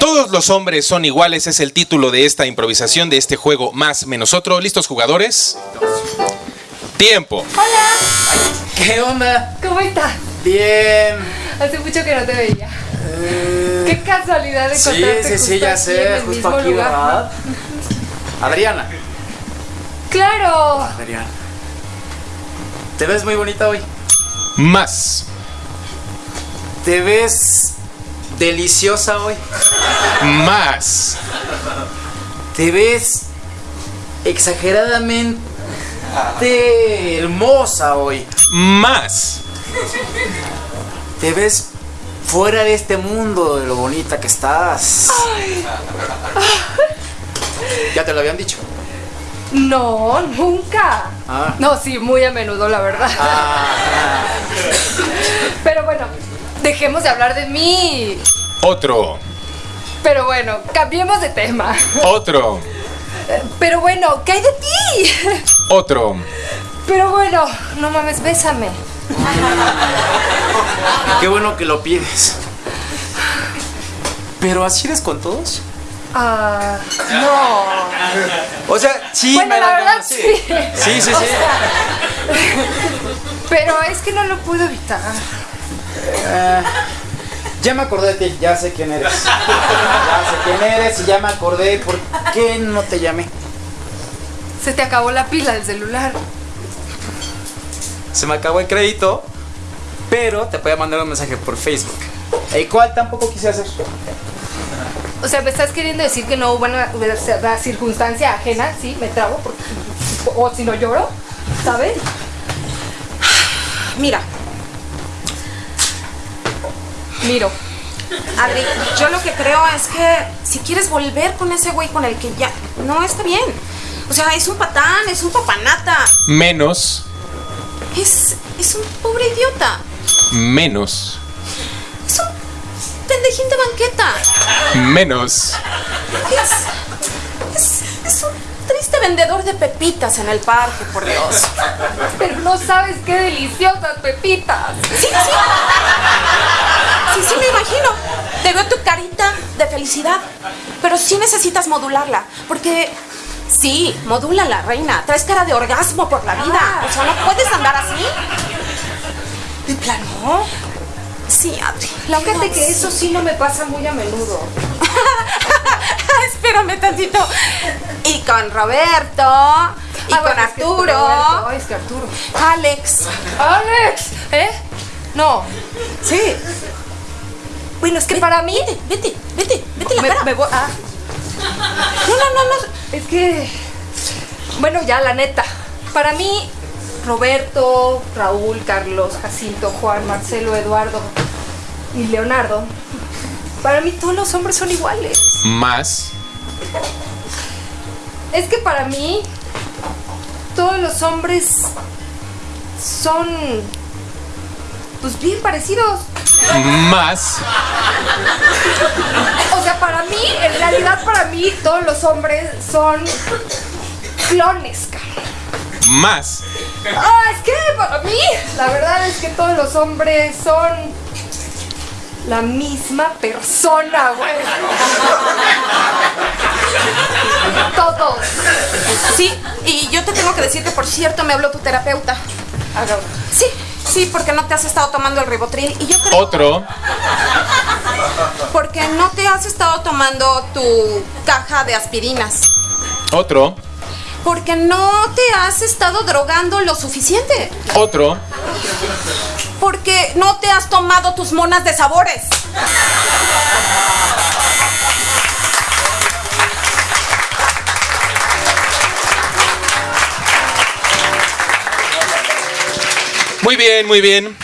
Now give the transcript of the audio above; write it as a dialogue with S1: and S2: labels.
S1: Todos los hombres son iguales es el título de esta improvisación de este juego más menos otro. ¿Listos jugadores? Tiempo.
S2: ¿Qué onda?
S3: ¿Cómo estás?
S2: Bien.
S3: Hace mucho que no te veía.
S2: Eh,
S3: Qué casualidad de
S2: sí,
S3: encontrarte
S2: sí, sí,
S3: justo
S2: ya sé,
S3: el
S2: justo
S3: mismo
S2: aquí,
S3: lugar.
S2: ¿verdad? Adriana.
S3: ¡Claro!
S2: Adriana. Te ves muy bonita hoy.
S1: Más.
S2: Te ves deliciosa hoy.
S1: Más.
S2: Te ves exageradamente hermosa hoy.
S1: Más.
S2: Te ves fuera de este mundo de lo bonita que estás. Ya te lo habían dicho.
S3: No, nunca.
S2: Ah.
S3: No, sí, muy a menudo, la verdad.
S2: Ah,
S3: Pero bueno, dejemos de hablar de mí.
S1: Otro.
S3: Pero bueno, cambiemos de tema.
S1: Otro.
S3: Pero bueno, ¿qué hay de ti?
S1: Otro.
S3: Pero bueno, no mames, bésame.
S2: qué bueno que lo pides. Pero así eres con todos.
S3: Ah, no.
S2: O sea, sí,
S3: Bueno,
S2: me
S3: la
S2: da
S3: verdad
S2: ganas,
S3: sí.
S2: Sí, sí, sí.
S3: O sea, pero es que no lo puedo evitar.
S2: Ah, ya me acordé de ti, ya sé quién eres. Ya sé quién eres y ya me acordé. ¿Por qué no te llamé?
S3: Se te acabó la pila del celular.
S2: Se me acabó el crédito, pero te voy a mandar un mensaje por Facebook. El cual tampoco quise hacer.
S3: O sea, me estás queriendo decir que no hubo una, una circunstancia ajena, sí, me trabo, porque, o si no lloro, ¿sabes?
S4: Mira,
S3: Miro.
S4: Adri, yo lo que creo es que si quieres volver con ese güey con el que ya no está bien. O sea, es un patán, es un papanata,
S1: Menos.
S4: es, es un pobre idiota,
S1: Menos.
S4: es un pendejín de banqueta,
S1: Menos.
S4: es, es, es un triste vendedor de pepitas en el parque, por Dios.
S3: Pero no sabes qué deliciosas pepitas.
S4: Sí, sí. Sí, sí, me imagino. Te veo tu carita de felicidad. Pero sí necesitas modularla. Porque. Sí, modúlala, reina. Traes cara de orgasmo por la vida. O sea, no puedes andar así. ¿De plano? Sí, Adri.
S3: Fíjate que eso sí no me pasa muy a menudo.
S4: Espérame tantito. Y con Roberto. Y
S3: Ah,
S4: con
S3: bueno, es que
S4: Arturo.
S3: Roberto, es que Arturo.
S4: Alex.
S3: ¡Alex! ¿Eh? No.
S4: Sí. Bueno, es que para mí. Vete, vete, vete, vete la
S3: Me,
S4: cara.
S3: me voy. Ah,
S4: No, no, no, no.
S3: es que. Bueno, ya, la neta. Para mí, Roberto, Raúl, Carlos, Jacinto, Juan, Marcelo, Eduardo y Leonardo. Para mí, todos los hombres son iguales.
S1: Más.
S3: Es que para mí, todos los hombres son. Pues bien parecidos.
S1: Más.
S3: O sea, para mí, en realidad, para mí, todos los hombres son clones, cara.
S1: Más.
S3: Ah, es que para mí, la verdad es que todos los hombres son la misma persona, güey. Todos.
S4: Sí, y yo te tengo que decir que por cierto me habló tu terapeuta.
S3: Haga-
S4: Sí, sí, porque no te has estado tomando el ribotril. Y yo creo
S1: Otro.
S4: porque no te has estado tomando tu caja de aspirinas.
S1: Otro.
S4: Porque no te has estado drogando lo suficiente.
S1: Otro.
S4: Porque no te has tomado tus monas de sabores.
S1: Muy bien, muy bien.